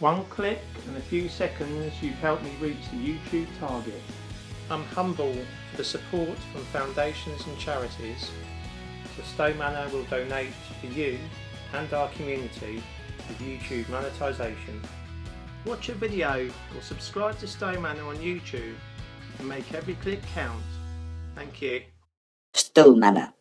One click and a few seconds you've helped me reach the YouTube target. I'm humble for the support from foundations and charities. So Stowe Manor will donate to you and our community with YouTube monetisation. Watch a video or subscribe to Stowe Manor on YouTube and make every click count. Thank you. Stowe Manor.